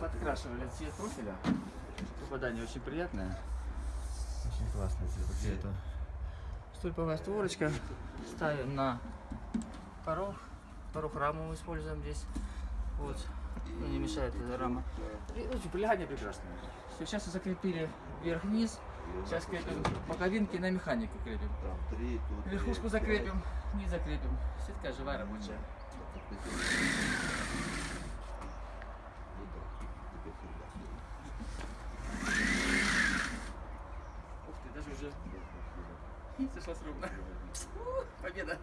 подкрашивали цвет профиля. Попадание очень приятное. Очень классный цвет по цвету. Стульповая створочка. Ставим на порог. Порог раму мы используем здесь. Вот. Ну, не мешает эта рама. И, ну, прилегание прекрасное. Все, сейчас закрепили вверх-вниз. Сейчас крепим боковинки на механику крепим. Верхушку закрепим, не закрепим. Сетка живая рабочая. Уже не сошлась ровно. Победа.